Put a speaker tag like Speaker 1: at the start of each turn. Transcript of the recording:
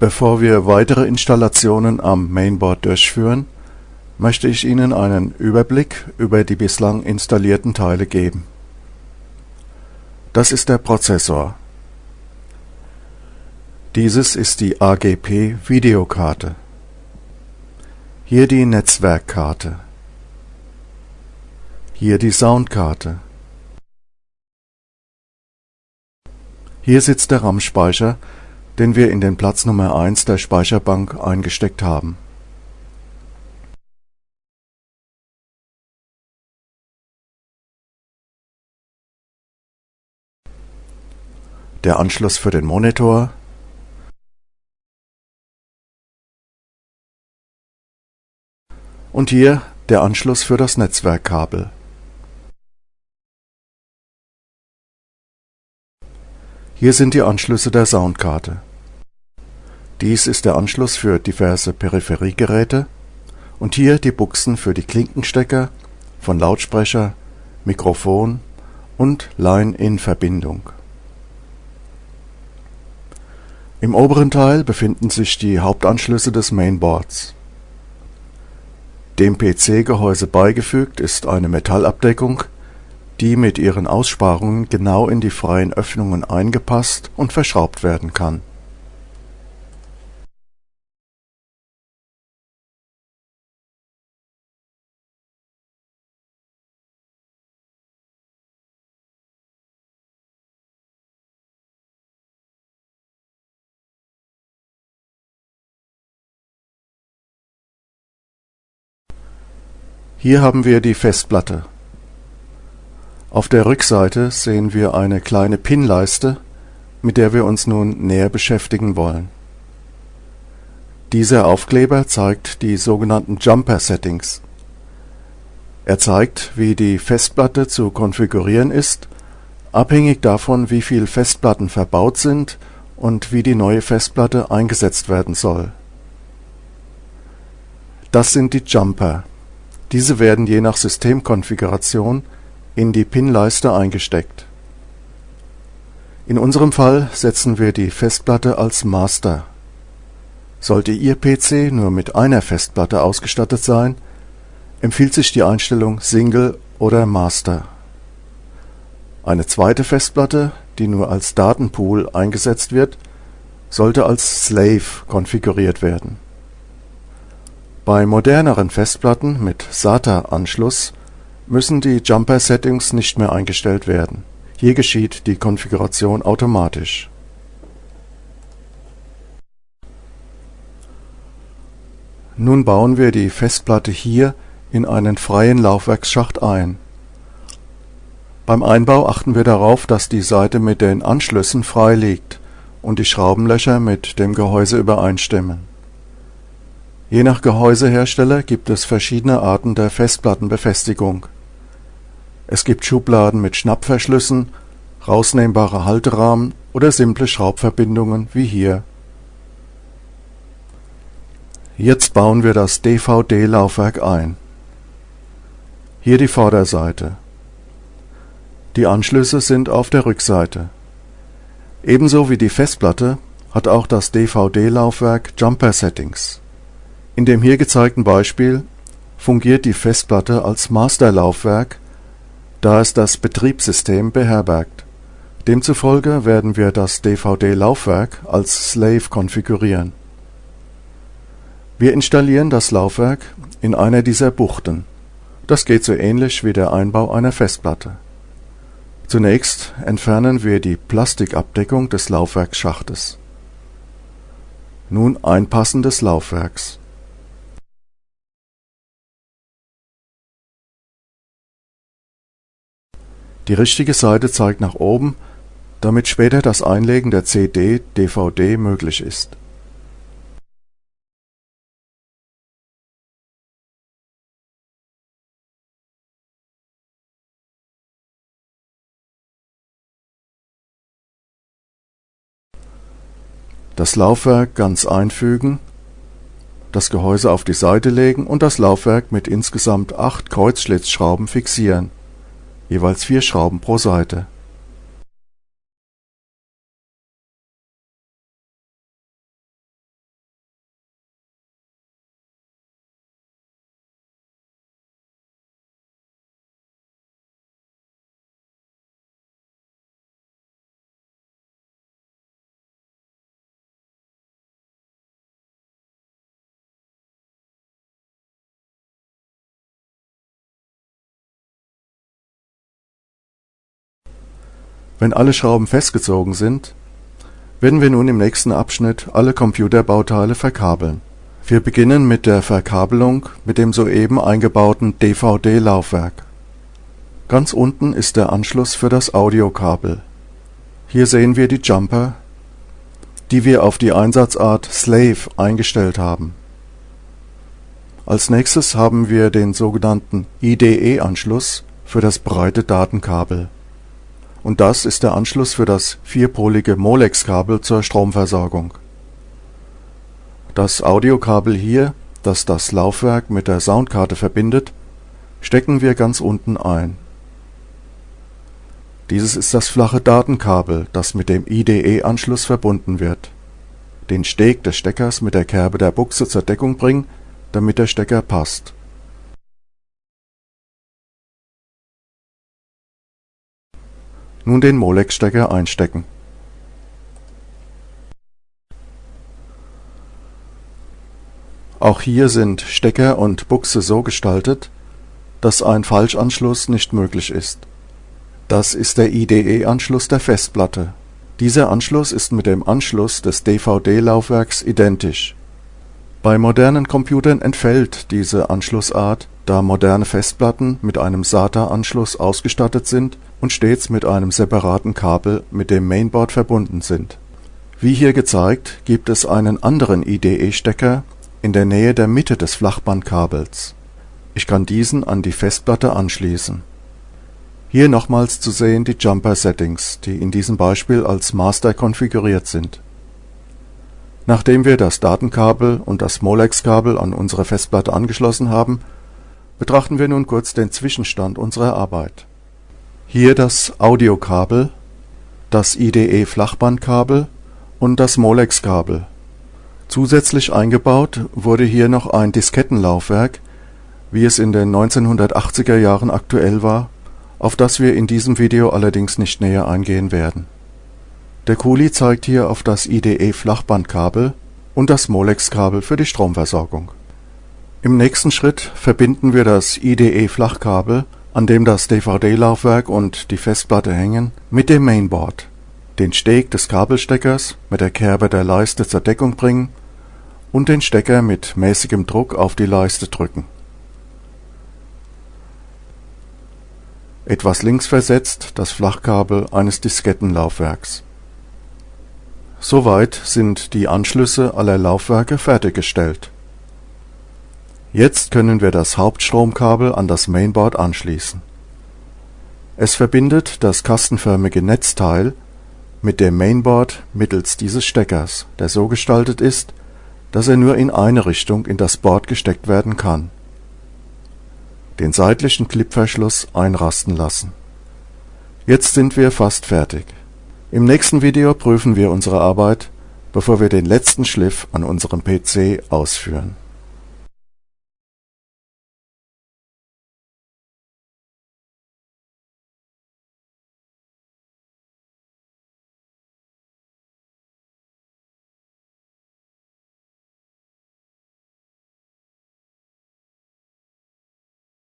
Speaker 1: Bevor wir weitere Installationen am Mainboard durchführen, möchte ich Ihnen einen Überblick über die bislang installierten Teile geben. Das ist der Prozessor. Dieses ist die AGP Videokarte. Hier die Netzwerkkarte. Hier die Soundkarte. Hier sitzt der RAM-Speicher, den wir in den Platz Nummer 1 der Speicherbank eingesteckt haben. Der Anschluss für den Monitor und hier der Anschluss für das Netzwerkkabel. Hier sind die Anschlüsse der Soundkarte. Dies ist der Anschluss für diverse Peripheriegeräte und hier die Buchsen für die Klinkenstecker von Lautsprecher, Mikrofon und Line-In-Verbindung. Im oberen Teil befinden sich die Hauptanschlüsse des Mainboards. Dem PC-Gehäuse beigefügt ist eine Metallabdeckung, die mit ihren Aussparungen genau in die freien Öffnungen eingepasst und verschraubt werden kann Hier haben wir die Festplatte. Auf der Rückseite sehen wir eine kleine Pinleiste, mit der wir uns nun näher beschäftigen wollen. Dieser Aufkleber zeigt die sogenannten Jumper Settings. Er zeigt, wie die Festplatte zu konfigurieren ist, abhängig davon, wie viele Festplatten verbaut sind und wie die neue Festplatte eingesetzt werden soll. Das sind die Jumper diese werden je nach Systemkonfiguration in die Pinleiste eingesteckt. In unserem Fall setzen wir die Festplatte als Master. Sollte Ihr PC nur mit einer Festplatte ausgestattet sein, empfiehlt sich die Einstellung Single oder Master. Eine zweite Festplatte, die nur als Datenpool eingesetzt wird, sollte als Slave konfiguriert werden bei moderneren Festplatten mit SATA-Anschluss müssen die Jumper-Settings nicht mehr eingestellt werden. Hier geschieht die Konfiguration automatisch. Nun bauen wir die Festplatte hier in einen freien Laufwerksschacht ein. Beim Einbau achten wir darauf, dass die Seite mit den Anschlüssen frei liegt und die Schraubenlöcher mit dem Gehäuse übereinstimmen Je nach Gehäusehersteller gibt es verschiedene Arten der Festplattenbefestigung. Es gibt Schubladen mit Schnappverschlüssen, rausnehmbare Halterahmen oder simple Schraubverbindungen wie hier. Jetzt bauen wir das DVD-Laufwerk ein. Hier die Vorderseite. Die Anschlüsse sind auf der Rückseite. Ebenso wie die Festplatte hat auch das DVD-Laufwerk Jumper Settings in dem hier gezeigten Beispiel fungiert die Festplatte als Masterlaufwerk, da es das Betriebssystem beherbergt. Demzufolge werden wir das DVD-Laufwerk als Slave konfigurieren. Wir installieren das Laufwerk in einer dieser Buchten. Das geht so ähnlich wie der Einbau einer Festplatte. Zunächst entfernen wir die Plastikabdeckung des Laufwerksschachtes. Nun Einpassen des Laufwerks Die richtige Seite zeigt nach oben, damit später das Einlegen der CD/DVD möglich ist. Das Laufwerk ganz einfügen, das Gehäuse auf die Seite legen und das Laufwerk mit insgesamt acht Kreuzschlitzschrauben fixieren jeweils vier Schrauben pro Seite Wenn alle Schrauben festgezogen sind, werden wir nun im nächsten Abschnitt alle Computerbauteile verkabeln. Wir beginnen mit der Verkabelung mit dem soeben eingebauten DVD-Laufwerk. Ganz unten ist der Anschluss für das Audiokabel. Hier sehen wir die Jumper, die wir auf die Einsatzart Slave eingestellt haben. Als nächstes haben wir den sogenannten IDE-Anschluss für das breite Datenkabel. Und das ist der Anschluss für das vierpolige Molex-Kabel zur Stromversorgung. Das Audiokabel hier, das das Laufwerk mit der Soundkarte verbindet, stecken wir ganz unten ein. Dieses ist das flache Datenkabel, das mit dem IDE-Anschluss verbunden wird. Den Steg des Steckers mit der Kerbe der Buchse zur Deckung bringen, damit der Stecker passt. Nun den Molex-Stecker einstecken. Auch hier sind Stecker und Buchse so gestaltet, dass ein Falschanschluss nicht möglich ist. Das ist der IDE-Anschluss der Festplatte. Dieser Anschluss ist mit dem Anschluss des DVD-Laufwerks identisch. Bei modernen Computern entfällt diese Anschlussart, da moderne Festplatten mit einem SATA-Anschluss ausgestattet sind und stets mit einem separaten Kabel mit dem Mainboard verbunden sind. Wie hier gezeigt, gibt es einen anderen IDE-Stecker in der Nähe der Mitte des Flachbandkabels. Ich kann diesen an die Festplatte anschließen hier nochmals zu sehen die Jumper-Settings, die in diesem Beispiel als Master konfiguriert sind. Nachdem wir das Datenkabel und das Molex-Kabel an unsere Festplatte angeschlossen haben, betrachten wir nun kurz den Zwischenstand unserer Arbeit. Hier das Audiokabel, das IDE-Flachbandkabel und das Molex-Kabel. Zusätzlich eingebaut wurde hier noch ein Diskettenlaufwerk, wie es in den 1980er Jahren aktuell war auf das wir in diesem Video allerdings nicht näher eingehen werden. Der Kuli zeigt hier auf das IDE-Flachbandkabel und das Molex-Kabel für die Stromversorgung. Im nächsten Schritt verbinden wir das IDE-Flachkabel, an dem das DVD-Laufwerk und die Festplatte hängen, mit dem Mainboard, den Steg des Kabelsteckers mit der Kerbe der Leiste zur Deckung bringen und den Stecker mit mäßigem Druck auf die Leiste drücken etwas links versetzt das Flachkabel eines Diskettenlaufwerks. Soweit sind die Anschlüsse aller Laufwerke fertiggestellt. Jetzt können wir das Hauptstromkabel an das Mainboard anschließen. Es verbindet das kastenförmige Netzteil mit dem Mainboard mittels dieses Steckers, der so gestaltet ist, dass er nur in eine Richtung in das Board gesteckt werden kann den seitlichen Clipverschluss einrasten lassen. Jetzt sind wir fast fertig. Im nächsten Video prüfen wir unsere Arbeit, bevor wir den letzten Schliff an unserem PC ausführen